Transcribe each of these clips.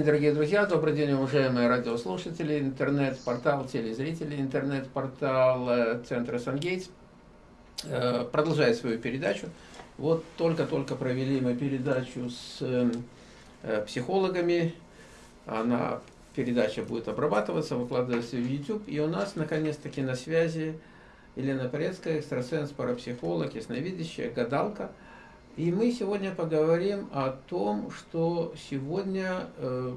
день, дорогие друзья, добрый день, уважаемые радиослушатели, интернет-портал, телезрители, интернет-портал э, Центра Сангейтс. Э, продолжает свою передачу. Вот только-только провели мы передачу с э, психологами, она, передача будет обрабатываться, выкладываться в YouTube, и у нас наконец-таки на связи Елена Порецкая, экстрасенс, парапсихолог, ясновидящая, гадалка – и мы сегодня поговорим о том, что сегодня, э,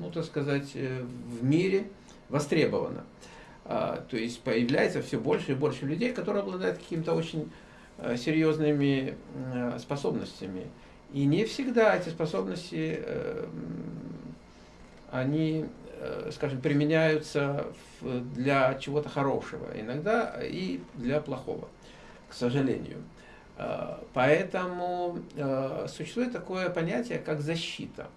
ну так сказать, э, в мире востребовано. А, то есть появляется все больше и больше людей, которые обладают какими-то очень э, серьезными способностями. И не всегда эти способности, они, скажем, применяются для чего-то хорошего, иногда и для плохого, к сожалению. Э, поэтому э, существует такое понятие, как защита.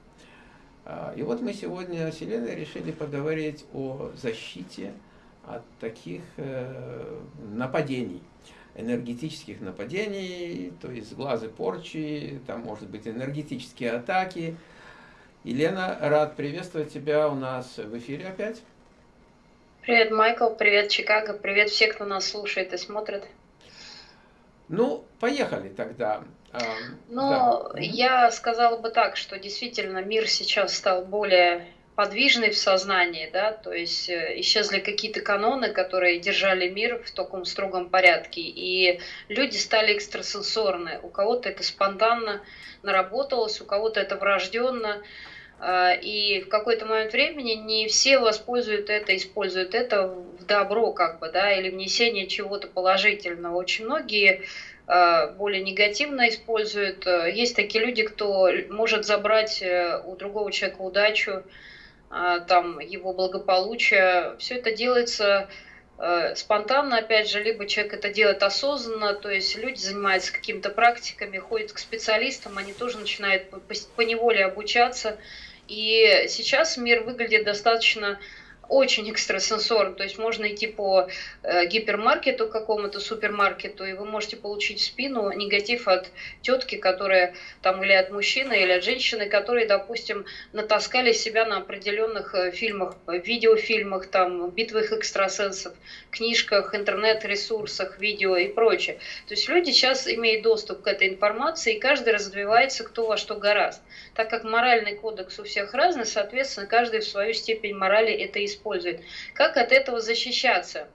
Э, и вот мы сегодня с Еленой решили поговорить о защите от таких нападений, энергетических нападений, то есть глазы порчи, там может быть энергетические атаки. Елена, рад приветствовать тебя у нас в эфире опять. Привет, Майкл, привет, Чикаго, привет все, кто нас слушает и смотрит. Ну, поехали тогда. Ну, да. я сказала бы так, что действительно мир сейчас стал более подвижный в сознании, да, то есть э, исчезли какие-то каноны, которые держали мир в таком строгом порядке, и люди стали экстрасенсорны. У кого-то это спонтанно наработалось, у кого-то это врожденно, а, и в какой-то момент времени не все воспользуют это, используют это в добро, как бы, да, или внесение чего-то положительного. Очень многие а, более негативно используют. Есть такие люди, кто может забрать э, у другого человека удачу, а, там, его благополучие. Все это делается э, спонтанно, опять же, либо человек это делает осознанно, то есть люди занимаются какими-то практиками, ходят к специалистам, они тоже начинают по неволе обучаться, и сейчас мир выглядит достаточно очень экстрасенсорно, то есть можно идти по э, гипермаркету какому-то, супермаркету, и вы можете получить в спину негатив от тетки, которая там или от мужчины, или от женщины, которые, допустим, натаскали себя на определенных э, фильмах, видеофильмах, там, битвах экстрасенсов, книжках, интернет-ресурсах, видео и прочее. То есть люди сейчас имеют доступ к этой информации, и каждый развивается кто во что гораст. Так как моральный кодекс у всех разный, соответственно, каждый в свою степень морали это использует использует. Как от этого защищаться?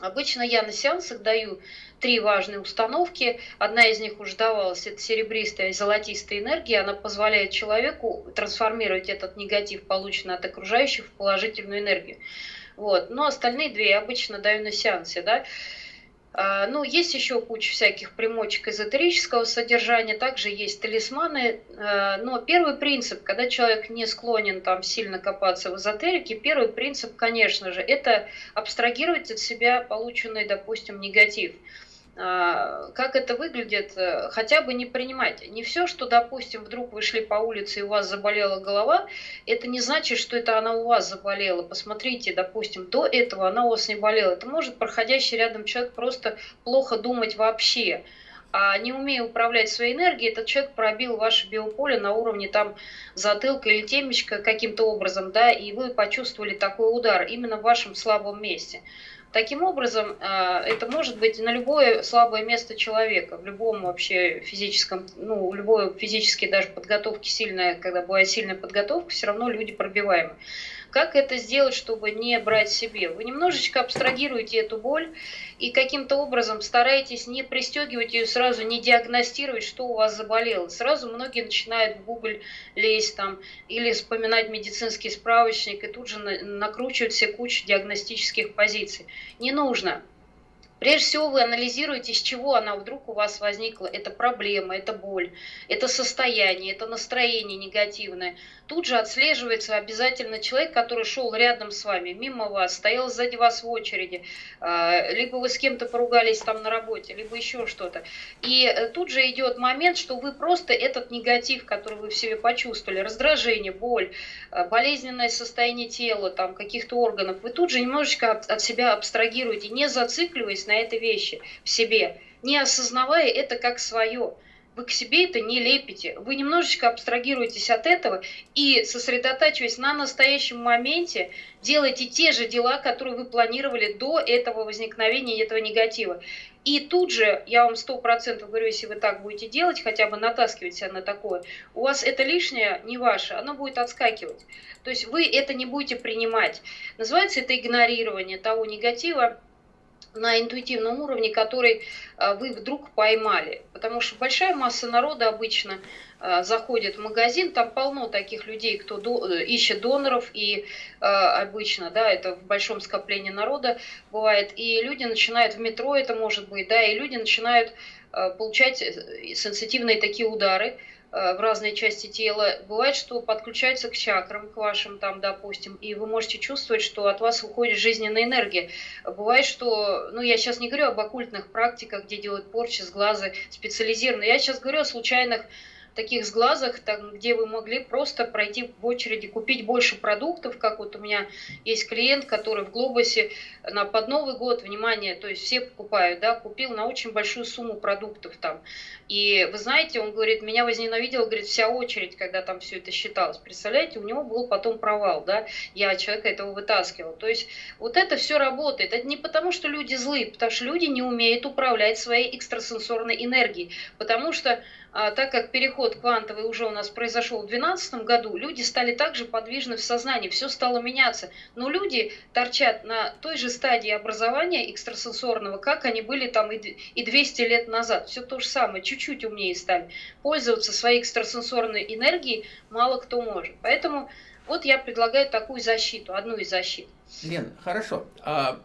Обычно я на сеансах даю три важные установки. Одна из них уже давалась, это серебристая и золотистая энергия. Она позволяет человеку трансформировать этот негатив, полученный от окружающих, в положительную энергию. Вот. Но остальные две я обычно даю на сеансе. Да? А, ну, есть еще куча всяких примочек эзотерического содержания, также есть талисманы. А, но первый принцип, когда человек не склонен там сильно копаться в эзотерике, первый принцип, конечно же, это абстрагировать от себя полученный, допустим, негатив. А, как это выглядит, э, хотя бы не принимать. Не все, что, допустим, вдруг вы шли по улице и у вас заболела голова, это не значит, что это она у вас заболела. Посмотрите, допустим, до этого она у вас не болела. Это может проходящий рядом человек просто плохо думать вообще. А не умея управлять своей энергией, этот человек пробил ваше биополе на уровне там затылка или темечка каким-то образом, да, и вы почувствовали такой удар именно в вашем слабом месте. Таким образом, а, это может быть на любое слабое место человека, в любом вообще физическом, ну, любой физически даже подготовки сильная, когда бывает сильная подготовка, все равно люди пробиваемы. Как это сделать, чтобы не брать себе? Вы немножечко абстрагируете эту боль и каким-то образом стараетесь не пристегивать ее сразу, не диагностировать, что у вас заболело. Сразу многие начинают в Google лезть там или вспоминать медицинский справочник и тут же накручивают все кучу диагностических позиций. Не нужно. Прежде всего вы анализируете, с чего она вдруг у вас возникла. Это проблема, это боль, это состояние, это настроение негативное. Тут же отслеживается обязательно человек, который шел рядом с вами, мимо вас, стоял сзади вас в очереди, а, либо вы с кем-то поругались там на работе, либо еще что-то. И э, тут же идет момент, что вы просто этот негатив, который вы в себе почувствовали, раздражение, боль, э, болезненное состояние тела, там каких-то органов, вы тут же немножечко от себя абстрагируете, не зацикливаясь этой вещи в себе, не осознавая это как свое. вы к себе это не лепите. Вы немножечко абстрагируетесь от этого и, сосредотачиваясь на настоящем моменте, делайте те же дела, которые вы планировали до этого возникновения этого негатива. И тут же, я вам сто процентов говорю, если вы так будете делать, хотя бы натаскивать себя на такое, у вас это лишнее не ваше, оно будет отскакивать. То есть вы это не будете принимать. Называется это игнорирование того негатива, на интуитивном уровне, который э, вы вдруг поймали. Потому что большая масса народа обычно э, заходит в магазин, там полно таких людей, кто э, ищет доноров, и обычно, да, это в большом скоплении народа бывает, и люди начинают в метро, это может быть, да, и люди начинают получать сенситивные такие удары, в разные части тела. Бывает, что подключается к чакрам, к вашим там, допустим, и вы можете чувствовать, что от вас уходит жизненная энергия. Бывает, что, ну, я сейчас не говорю об оккультных практиках, где делают порчи с глаза специализированно, я сейчас говорю о случайных таких сглазах, там, где вы могли просто пройти в очереди, купить больше продуктов, как вот у меня есть клиент, который в Глобусе на под Новый год, внимание, то есть все покупают, да, купил на очень большую сумму продуктов там. И вы знаете, он говорит, меня возненавидел, говорит, вся очередь, когда там все это считалось. Представляете, у него был потом провал, да, я человека этого вытаскивал. То есть вот это все работает. Это не потому, что люди злые, потому что люди не умеют управлять своей экстрасенсорной энергией, потому что так как переход квантовый уже у нас произошел в 2012 году, люди стали также подвижны в сознании, все стало меняться. Но люди торчат на той же стадии образования экстрасенсорного, как они были там и 200 лет назад. Все то же самое, чуть-чуть умнее стали. Пользоваться своей экстрасенсорной энергией мало кто может. Поэтому вот я предлагаю такую защиту, одну из защит. Лен, хорошо. А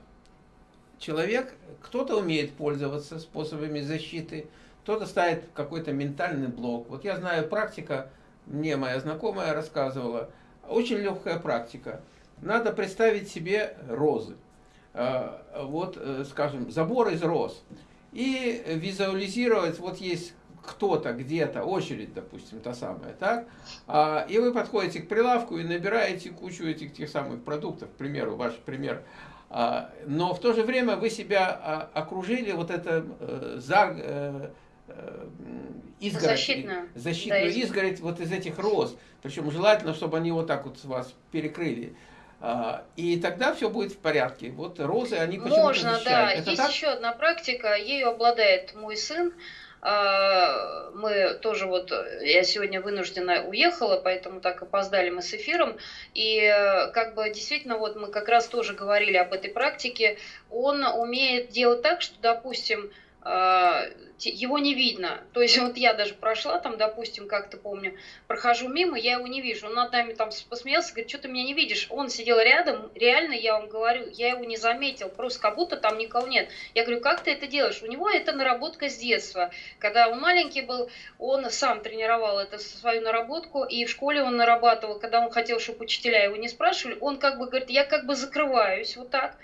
человек, кто-то умеет пользоваться способами защиты, кто-то ставит какой-то ментальный блок. Вот я знаю, практика, мне моя знакомая рассказывала, очень легкая практика. Надо представить себе розы. А, вот, э, скажем, забор из роз. И визуализировать, вот есть кто-то где-то, очередь, допустим, та самая, так? А, и вы подходите к прилавку и набираете кучу этих тех самых продуктов, к примеру, ваш пример. А, но в то же время вы себя окружили вот это э, за, э, изгородь, защитную, защитную да, изгородь вот из этих роз. Причем желательно, чтобы они вот так вот вас перекрыли. А, и тогда все будет в порядке. Вот розы, они почему-то Можно, защищают. да. Это Есть так? еще одна практика, ею обладает мой сын. А, мы тоже вот, я сегодня вынуждена уехала, поэтому так опоздали мы с эфиром. И э, как бы действительно вот мы как раз тоже говорили об этой практике. Он умеет делать так, что, допустим, его не видно. То есть вот я даже прошла там, допустим, как-то помню, прохожу мимо, я его не вижу. Он над нами там посмеялся, говорит, что ты меня не видишь? Он сидел рядом, реально, я вам говорю, я его не заметил, просто как будто там никого нет. Я говорю, как ты это делаешь? У него это наработка с детства. Когда он маленький был, он сам тренировал это свою наработку, и в школе он нарабатывал, когда он хотел, чтобы учителя его не спрашивали, он как бы говорит, я как бы закрываюсь вот так,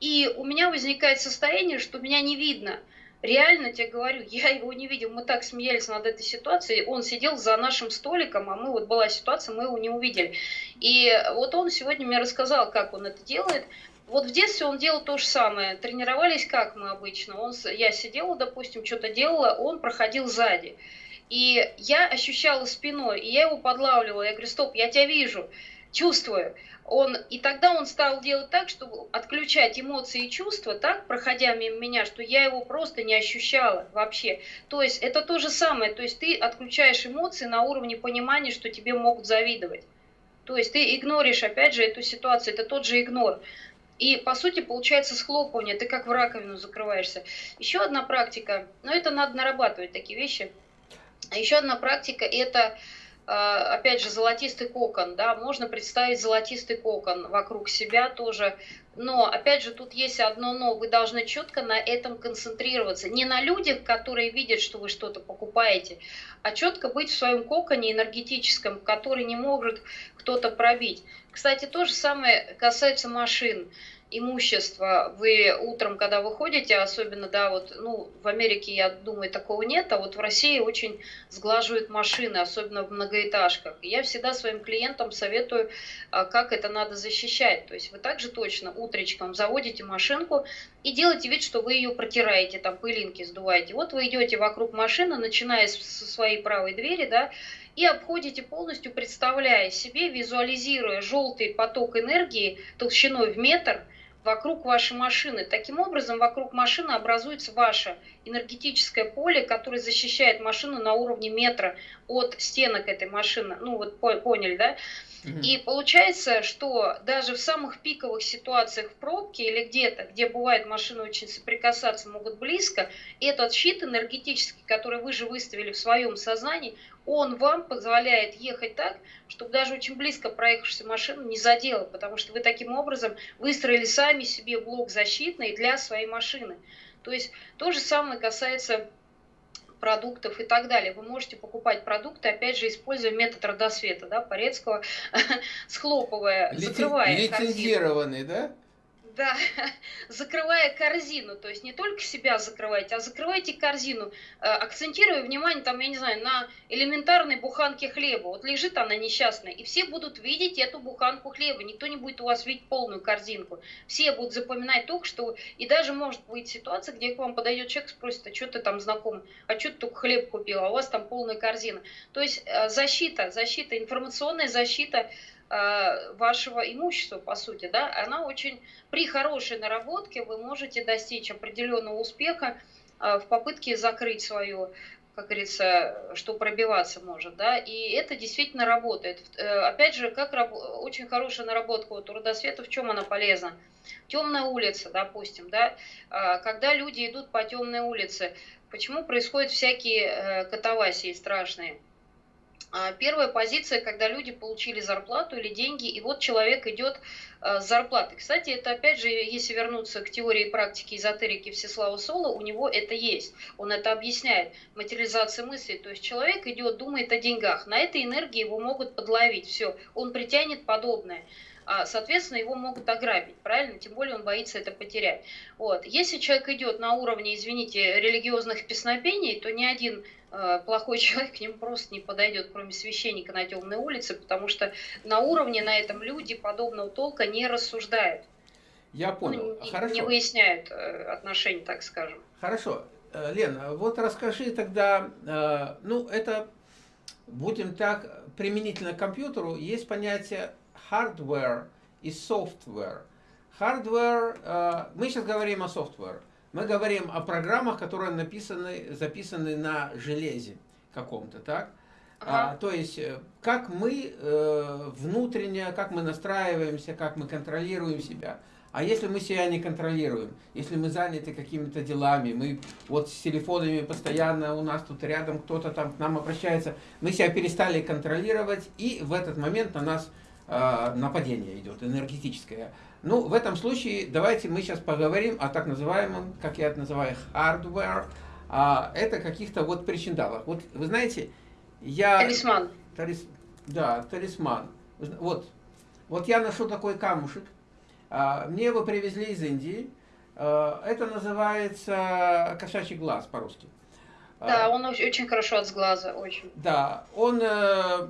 и у меня возникает состояние, что меня не видно – реально тебе говорю, я его не видел, мы так смеялись над этой ситуацией, он сидел за нашим столиком, а мы вот была ситуация, мы его не увидели. И вот он сегодня мне рассказал, как он это делает. Вот в детстве он делал то же самое. Тренировались как мы обычно. Он, я сидела, допустим, что-то делала, он проходил сзади. И я ощущала спиной, и я его подлавливала. Я говорю, стоп, я тебя вижу, чувствую он, и тогда он стал делать так, чтобы отключать эмоции и чувства, так, проходя мимо меня, что я его просто не ощущала вообще. То есть это то же самое, то есть ты отключаешь эмоции на уровне понимания, что тебе могут завидовать. То есть ты игноришь, опять же, эту ситуацию, это тот же игнор. И, по сути, получается схлопывание, ты как в раковину закрываешься. Еще одна практика, но это надо нарабатывать, такие вещи. Еще одна практика – это опять же, золотистый кокон, да, можно представить золотистый кокон вокруг себя тоже, но, опять же, тут есть одно но, вы должны четко на этом концентрироваться, не на людях, которые видят, что вы что-то покупаете, а четко быть в своем коконе энергетическом, который не может кто-то пробить. Кстати, то же самое касается машин. Имущество вы утром, когда выходите, особенно, да, вот, ну, в Америке, я думаю, такого нет, а вот в России очень сглаживают машины, особенно в многоэтажках. Я всегда своим клиентам советую, а, как это надо защищать. То есть вы также точно утречком заводите машинку и делаете вид, что вы ее протираете, там пылинки сдуваете. Вот вы идете вокруг машины, начиная со своей правой двери, да, и обходите полностью, представляя себе, визуализируя желтый поток энергии толщиной в метр – вокруг вашей машины. Таким образом, вокруг машины образуется ваше энергетическое поле, которое защищает машину на уровне метра от стенок этой машины. Ну вот поняли, да? И получается, что даже в самых пиковых ситуациях в пробке или где-то, где бывает машины очень соприкасаться могут близко, этот щит энергетический, который вы же выставили в своем сознании, он вам позволяет ехать так, чтобы даже очень близко проехавшая машина не задела, потому что вы таким образом выстроили сами себе блок защитный для своей машины. То есть то же самое касается продуктов и так далее. Вы можете покупать продукты, опять же, используя метод родосвета, да, Порецкого, схлопывая, Лицен... закрывая Лицензированный, да? Да, закрывая корзину, то есть не только себя закрывайте, а закрывайте корзину, э, акцентируя внимание, там, я не знаю, на элементарной буханке хлеба. Вот лежит она несчастная, и все будут видеть эту буханку хлеба, никто не будет у вас видеть полную корзинку. Все будут запоминать только, что... И даже может быть ситуация, где к вам подойдет человек, спросит, а что ты там знаком, а что ты только хлеб купил, а у вас там полная корзина. То есть э, защита, защита, информационная защита – вашего имущества, по сути, да, она очень, при хорошей наработке вы можете достичь определенного успеха э, в попытке закрыть свою как говорится, что пробиваться может, да, и это действительно работает. Э, опять же, как раб... очень хорошая наработка у родосвета, в чем она полезна? Темная улица, допустим, да, когда люди идут по темной улице, почему происходят всякие катавасии страшные? А, первая позиция, когда люди получили зарплату или деньги, и вот человек идет а, с зарплатой. Кстати, это опять же, если вернуться к теории и практике эзотерики Всеслава Соло, у него это есть. Он это объясняет. Материализация мысли. То есть человек идет, думает о деньгах. На этой энергии его могут подловить. Все, он притянет подобное соответственно, его могут ограбить, правильно? Тем более он боится это потерять. Вот. Если человек идет на уровне, извините, религиозных песнопений, то ни один э, плохой человек к нему просто не подойдет, кроме священника на темной улице, потому что на уровне на этом люди подобного толка не рассуждают. Я понял. Ну, Хорошо. не выясняют э, отношений, так скажем. Хорошо. Э, Лена, вот расскажи тогда, э, ну это, будем так, применительно к компьютеру, есть понятие hardware и software. Hardware, э, мы сейчас говорим о software. Мы говорим о программах, которые написаны, записаны на железе каком-то, так? Ага. А, то есть, э, как мы э, внутренне, как мы настраиваемся, как мы контролируем себя. А если мы себя не контролируем, если мы заняты какими-то делами, мы вот с телефонами постоянно, у нас тут рядом кто-то там к нам обращается, мы себя перестали контролировать, и в этот момент на нас нападение идет, энергетическое. Ну, в этом случае давайте мы сейчас поговорим о так называемом, как я это называю, hardware. А, это каких-то вот причиндалах. Вот вы знаете, я... Талисман. Талис, да, талисман. Вот, вот я ношу такой камушек. А, мне его привезли из Индии. А, это называется кошачий глаз по-русски. Да, он очень хорошо от сглаза, очень. Да, он э,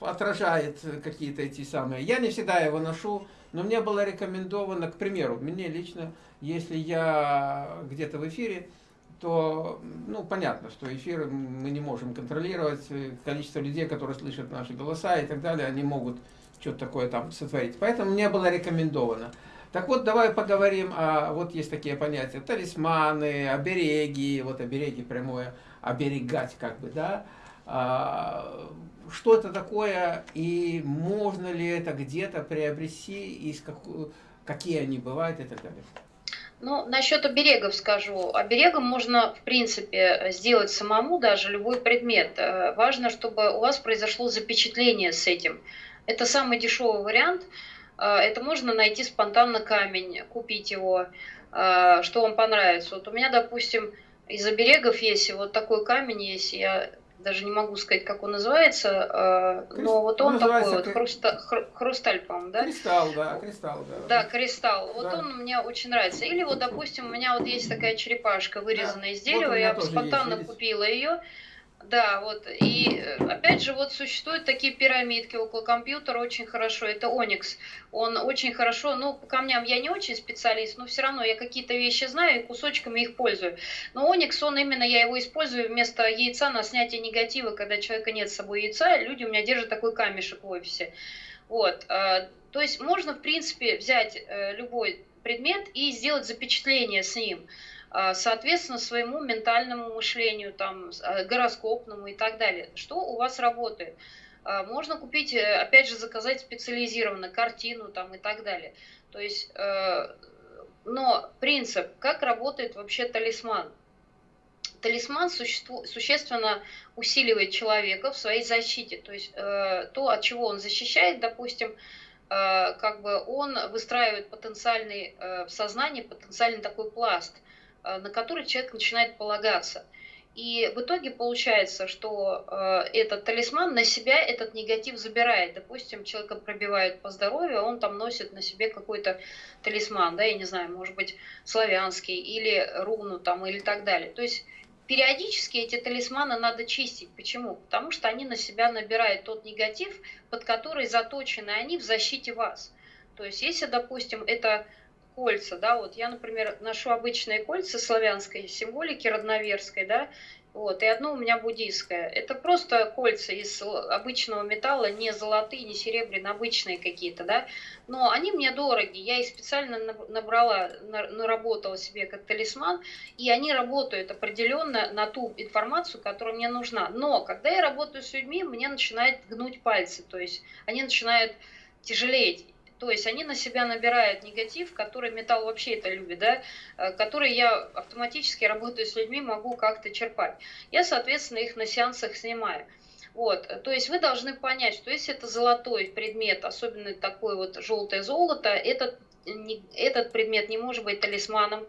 отражает какие-то эти самые. Я не всегда его ношу, но мне было рекомендовано, к примеру, мне лично, если я где-то в эфире, то, ну, понятно, что эфир мы не можем контролировать, количество людей, которые слышат наши голоса и так далее, они могут что-то такое там сотворить. Поэтому мне было рекомендовано. Так вот, давай поговорим о, вот есть такие понятия, талисманы, обереги, вот обереги прямое, оберегать как бы, да, что это такое и можно ли это где-то приобрести, и как, какие они бывают и так далее. Ну, насчет оберегов скажу. Оберегом можно, в принципе, сделать самому даже любой предмет. Э, важно, чтобы у вас произошло запечатление с этим. Это самый дешевый вариант. Э, это можно найти спонтанно камень, купить его, э, что вам понравится. Вот у меня, допустим, из оберегов есть вот такой камень есть. Я даже не могу сказать, как он называется, э, но вот он, он такой вот, хруста, хру, хрусталь, по-моему, да? Кристалл, да, кристалл, да. Да, кристалл, вот да. он мне очень нравится. Или вот, допустим, у меня вот есть такая черепашка, вырезанная да. из дерева, вот я спонтанно есть, купила ее, да, вот. И э, опять же, вот существуют такие пирамидки около компьютера, очень хорошо. Это Onyx. Он очень хорошо, ну, по камням я не очень специалист, но все равно я какие-то вещи знаю и кусочками их пользую. Но Onyx, он именно, я его использую вместо яйца на снятие негатива, когда человека нет с собой яйца, люди у меня держат такой камешек в офисе. Вот. Э, то есть можно, в принципе, взять э, любой предмет и сделать запечатление с ним. А, соответственно, своему ментальному мышлению, там, а, гороскопному и так далее. Что у вас работает? А, можно купить, э, опять же, заказать специализированно картину там, и так далее. То есть, э, но принцип, как работает вообще талисман? Талисман существу, существенно усиливает человека в своей защите. То есть э, то, от чего он защищает, допустим, как бы он выстраивает потенциальный в сознании потенциальный такой пласт – на который человек начинает полагаться. И в итоге получается, что э, этот талисман на себя этот негатив забирает. Допустим, человека пробивают по здоровью, он там носит на себе какой-то талисман, да, я не знаю, может быть, славянский или руну там или так далее. То есть периодически эти талисманы надо чистить. Почему? Потому что они на себя набирают тот негатив, под который заточены они в защите вас. То есть, если, допустим, это кольца, да, вот я, например, ношу обычные кольца славянской символики, родноверской, да, вот, и одно у меня буддийское. Это просто кольца из обычного металла, не золотые, не серебряные, обычные какие-то, да. Но они мне дороги. Я их специально набрала, наработала себе как талисман, и они работают определенно на ту информацию, которая мне нужна. Но когда я работаю с людьми, мне начинает гнуть пальцы, то есть они начинают тяжелеть. То есть они на себя набирают негатив, который металл вообще это любит, да, э, который я автоматически, работаю с людьми, могу как-то черпать. Я, соответственно, их на сеансах снимаю. Вот, то есть вы должны понять, что если это золотой предмет, особенно такой вот желтое золото, этот, этот предмет не может быть талисманом,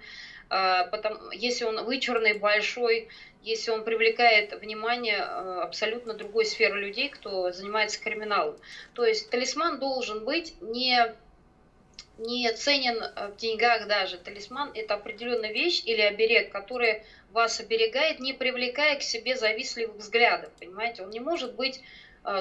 потому, если он вычурный, большой, если он привлекает внимание э, абсолютно другой сферы людей, кто занимается криминалом. То есть талисман должен быть не, не ценен э, в деньгах даже. Талисман – это определенная вещь или оберег, который вас оберегает, не привлекая к себе завистливых взглядов. Понимаете, он не может быть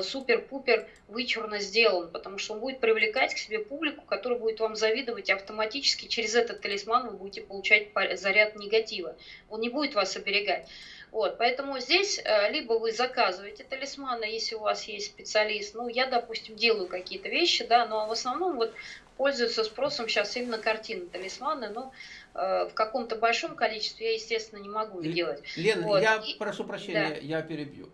супер-пупер вычурно сделан, потому что он будет привлекать к себе публику, которая будет вам завидовать, и автоматически через этот талисман вы будете получать заряд негатива. Он не будет вас оберегать. Вот, поэтому здесь э, либо вы заказываете талисманы, если у вас есть специалист, ну, я, допустим, делаю какие-то вещи, да, но в основном вот пользуются спросом сейчас именно картины, талисманы, но э, в каком-то большом количестве я, естественно, не могу их делать. Лена, вот. я и, прошу прощения, да. я перебью.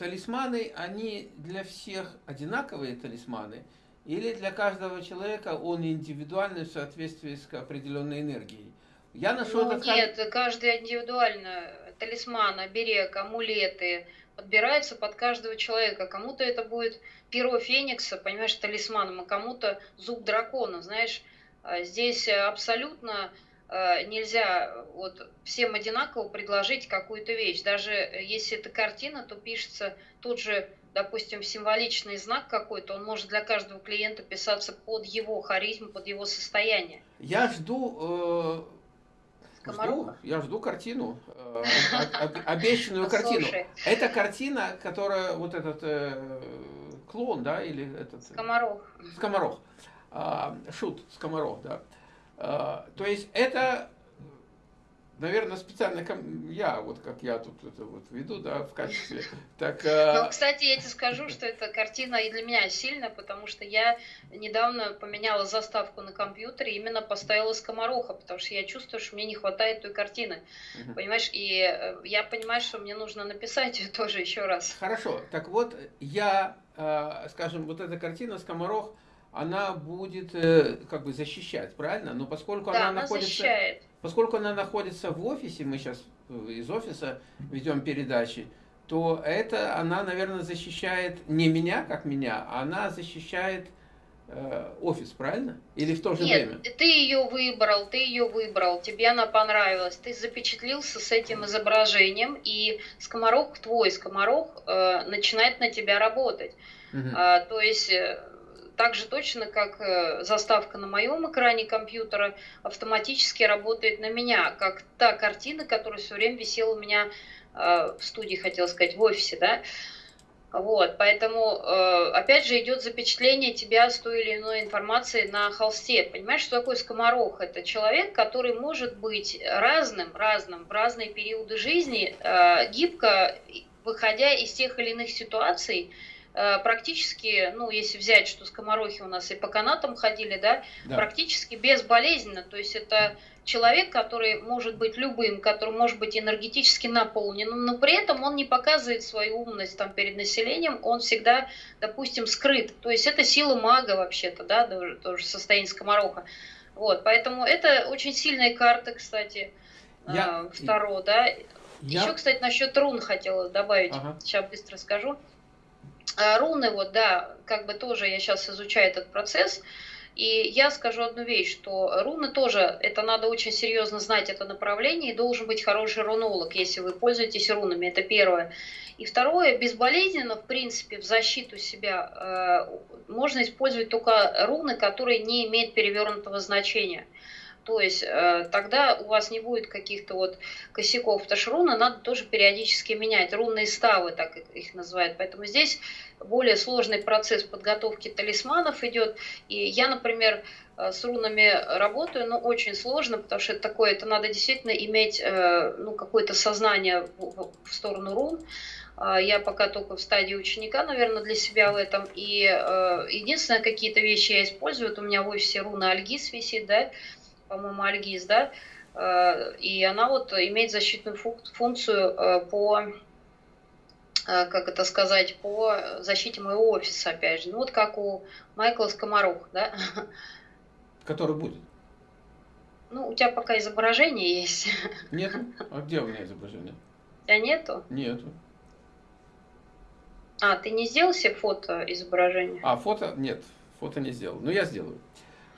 Талисманы, они для всех одинаковые талисманы, или для каждого человека он индивидуальный в соответствии с определенной энергией? Я ношу ну, этот... Нет, каждый индивидуально. Талисман, оберег, амулеты подбираются под каждого человека. Кому-то это будет перо феникса, понимаешь, талисманом, а кому-то зуб дракона, знаешь. А здесь абсолютно Э, нельзя вот всем одинаково предложить какую-то вещь. Даже если это картина, то пишется тут же, допустим, символичный знак какой-то, он может для каждого клиента писаться под его харизму, под его состояние. Я жду... Э, жду я жду картину, э, обещанную картину. Это картина, которая вот этот э, клон, да, или этот... Скоморох. Скоморох. А, шут, скоморох, да. А, то есть это, наверное, специально я, вот как я тут это вот веду, да, в качестве. Так, а, ну, кстати, я тебе скажу, что эта картина и для меня сильная, потому что я недавно поменяла заставку на компьютере, именно поставила скомороха, потому что я чувствую, что мне не хватает той картины. Угу. Понимаешь, и э, я понимаю, что мне нужно написать ее тоже еще раз. Хорошо, так вот, я, а, скажем, вот эта картина «Скоморох», она будет э, как бы защищать, правильно? Но поскольку да, она, находится, защищает. поскольку она находится в офисе, мы сейчас э, из офиса ведем передачи, то это она, наверное, защищает не меня, как меня, а она защищает э, офис, правильно? Или в то же Нет, время? ты ее выбрал, ты ее выбрал, тебе она понравилась, ты запечатлился с этим изображением, и скоморох, твой скоморох, э, начинает на тебя работать. Угу. А, то есть так же точно, как э, заставка на моем экране компьютера автоматически работает на меня, как та картина, которая все время висела у меня э, в студии, хотел сказать, в офисе, да. Вот, поэтому, э, опять же, идет запечатление тебя с той или иной информацией на холсте. Понимаешь, что такое скоморох? Это человек, который может быть разным, разным в разные периоды жизни, гибко выходя из тех или иных ситуаций, практически, ну, если взять, что скоморохи у нас и по канатам ходили, да, да, практически безболезненно. То есть это человек, который может быть любым, который может быть энергетически наполненным, но при этом он не показывает свою умность там перед населением, он всегда, допустим, скрыт. То есть это сила мага вообще-то, да, тоже, тоже состояние скомороха. Вот, поэтому это очень сильная карта, кстати, я... второго, да. Я... Еще, кстати, насчет рун хотела добавить, ага. сейчас быстро скажу. А руны, вот, да, как бы тоже я сейчас изучаю этот процесс, и я скажу одну вещь, что руны тоже, это надо очень серьезно знать это направление, и должен быть хороший рунолог, если вы пользуетесь рунами, это первое. И второе, безболезненно, в принципе, в защиту себя э, можно использовать только руны, которые не имеют перевернутого значения. То есть э, тогда у вас не будет каких-то вот косяков, потому что руны надо тоже периодически менять. Рунные ставы, так их называют. Поэтому здесь более сложный процесс подготовки талисманов идет. И я, например, э, с рунами работаю, но очень сложно, потому что это такое, это надо действительно иметь э, ну, какое-то сознание в, сторону рун. А, я пока только в стадии ученика, наверное, для себя в этом. И единственное, какие-то вещи я использую, вот у меня в офисе руна Альгис висит, да, по-моему, Альгиз, да, э, и она вот имеет защитную функцию э, по, э, как это сказать, по защите моего офиса, опять же. Ну вот как у Майкла Скоморух, да. Который будет? Ну, у тебя пока изображение есть. Нет? А где у меня изображение? У тебя нету? Нету. А, ты не сделал себе фото изображения? А, фото? Нет, фото не сделал. Ну, я сделаю.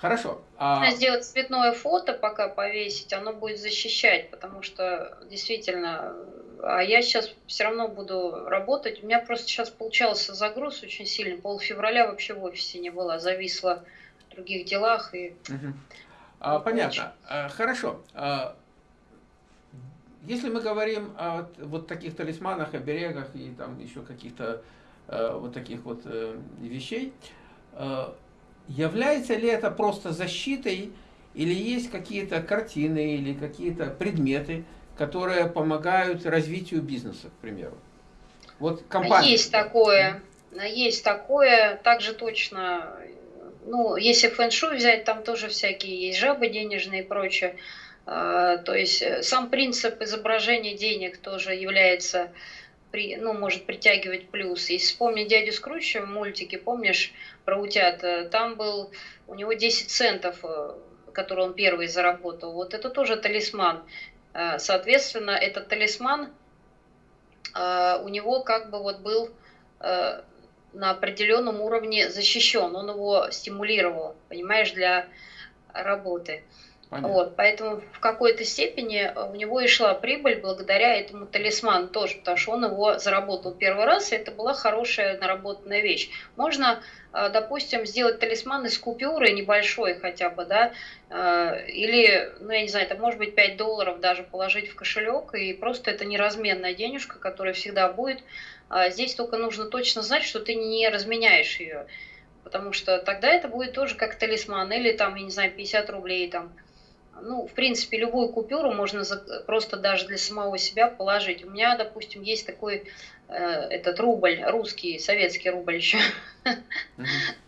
Хорошо. А... Сделать цветное фото пока повесить, оно будет защищать, потому что действительно, а я сейчас все равно буду работать. У меня просто сейчас получался загруз очень сильный. Пол февраля вообще в офисе не было, зависла в других делах. И... Угу. А, понятно. А, хорошо. А, если мы говорим о вот таких талисманах, оберегах и там еще каких-то а, вот таких вот а, вещей, а, Является ли это просто защитой, или есть какие-то картины, или какие-то предметы, которые помогают развитию бизнеса, к примеру? Вот компания. Есть такое, есть такое, также точно, ну, если фэн-шуй взять, там тоже всякие есть жабы денежные и прочее. А, то есть э, сам принцип изображения денег тоже является при, ну, может притягивать плюс. Если вспомнить дядю Скруча в мультике, помнишь, про утят, э, там был, у него 10 центов, э, которые он первый заработал. Вот это тоже талисман. Э, соответственно, этот талисман у него как бы вот был на определенном уровне защищен, он его стимулировал, понимаешь, для работы. Вот, поэтому в какой-то степени у него и шла прибыль благодаря этому талисману тоже, потому что он его заработал первый раз, и это была хорошая наработанная вещь. Можно, э, допустим, сделать талисман из купюры небольшой хотя бы, да, э, или, ну, я не знаю, это может быть 5 долларов даже положить в кошелек, и просто это неразменная денежка, которая всегда будет. А здесь только нужно точно знать, что ты не разменяешь ее, потому что тогда это будет тоже как талисман, или там, я не знаю, 50 рублей там, ну, в принципе, любую купюру можно просто даже для самого себя положить. У меня, допустим, есть такой э, этот рубль, русский, советский рубль еще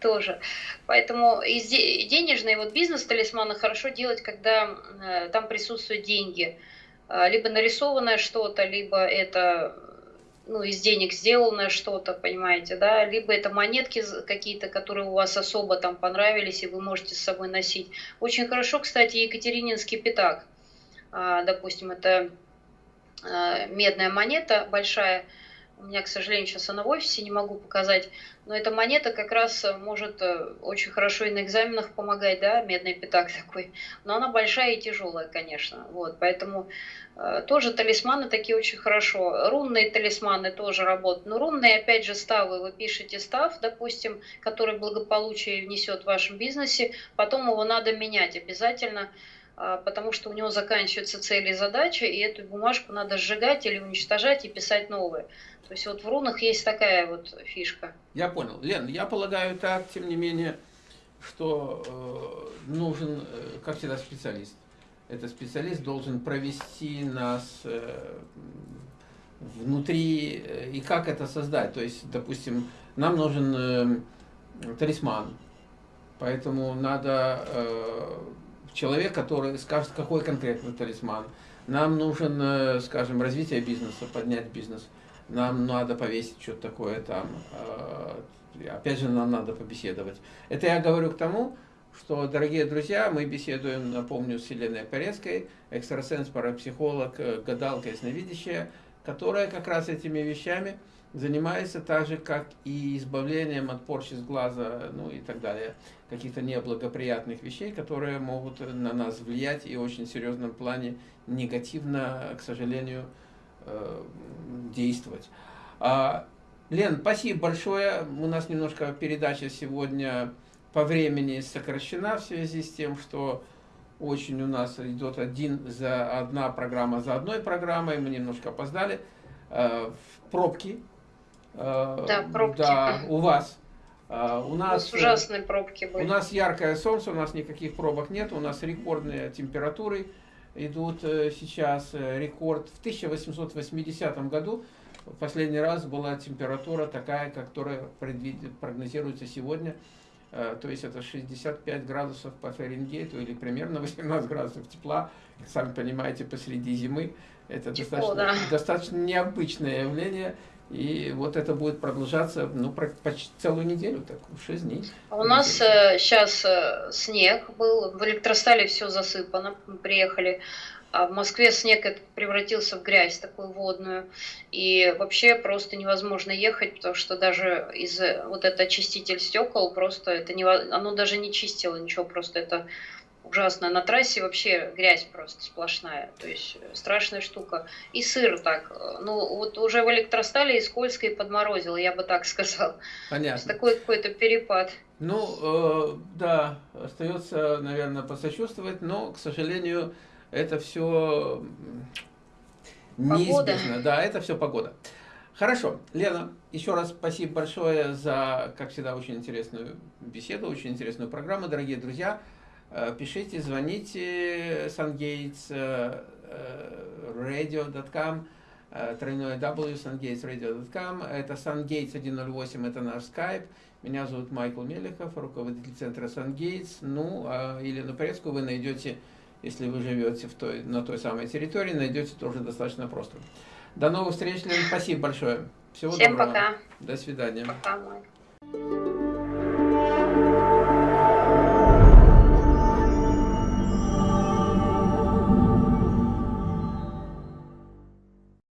тоже. Поэтому из денежный вот бизнес талисмана хорошо делать, когда э, там присутствуют деньги. Э, либо нарисованное что-то, либо это ну, из денег сделанное что-то, понимаете, да, либо это монетки какие-то, которые у вас особо там понравились, и вы можете с собой носить. Очень хорошо, кстати, Екатерининский пятак, а, допустим, это а, медная монета большая, у меня, к сожалению, сейчас она в офисе, не могу показать, но эта монета как раз может очень хорошо и на экзаменах помогать, да, медный пятак такой, но она большая и тяжелая, конечно, вот, поэтому тоже талисманы такие очень хорошо, рунные талисманы тоже работают, но рунные, опять же, ставы, вы пишете став, допустим, который благополучие внесет в вашем бизнесе, потом его надо менять обязательно, а, потому что у него заканчиваются цели и задачи, и эту бумажку надо сжигать или уничтожать и писать новые. То есть вот в рунах есть такая вот фишка. Я понял. Лен, я полагаю так, тем не менее, что э, нужен, э, как всегда, специалист. Этот специалист должен провести нас э, внутри, э, и как это создать. То есть, допустим, нам нужен э, талисман, поэтому надо... Э, человек, который скажет, какой конкретный талисман. Нам нужен, э, скажем, развитие бизнеса, поднять бизнес. Нам надо повесить что-то такое там. Э, опять же, нам надо побеседовать. Это я говорю к тому, что, дорогие друзья, мы беседуем, напомню, с Еленой Порецкой, экстрасенс, парапсихолог, э, гадалка, ясновидящая, которая как раз этими вещами занимается так же, как и избавлением от порчи с глаза, ну и так далее, каких-то неблагоприятных вещей, которые могут на нас влиять и в очень серьезном плане негативно, к сожалению, э, действовать. А, Лен, спасибо большое. У нас немножко передача сегодня по времени сокращена в связи с тем, что очень у нас идет один за одна программа за одной программой, мы немножко опоздали. Э, в пробки да, пробки. Да, у вас. Э, у нас, у нас ужасные пробки были. У нас яркое солнце, у нас никаких пробок нет, у нас рекордные температуры идут э, сейчас. Рекорд в 1880 году в последний раз была температура такая, которая прогнозируется сегодня. То есть это 65 градусов по Фаренгейту или примерно 18 градусов тепла. Сами понимаете, посреди зимы. Это Тепло, достаточно, да. достаточно необычное явление. И вот это будет продолжаться ну, почти целую неделю, так, 6 дней. А у нас э, сейчас э, снег был, в электростале все засыпано, мы приехали. А в Москве снег превратился в грязь такую водную. И вообще просто невозможно ехать, потому что даже из вот этот очиститель стекол просто это не, оно даже не чистило ничего, просто это ужасно. На трассе вообще грязь просто сплошная, то есть э, страшная штука. И сыр так, э, ну вот уже в электростале и скользко и подморозило, я бы так сказал. Понятно. такой какой-то перепад. Ну, э, да, остается, наверное, посочувствовать, но, к сожалению, это все неизбежно. Да, это все погода. Хорошо, Лена, еще раз спасибо большое за, как всегда, очень интересную беседу, очень интересную программу, дорогие друзья. Э, пишите, звоните SunGates э, э, radio.com тройное W, sungatesradio.com. Это SunGates 108, это наш скайп. Меня зовут Майкл Мелехов, руководитель центра SunGates. Ну, а Елену Порецкую вы найдете, если вы живете в той, на той самой территории, найдете тоже достаточно просто. До новых встреч, Лена. Спасибо большое. Всего Всем доброго. пока. До свидания. Пока, Майк.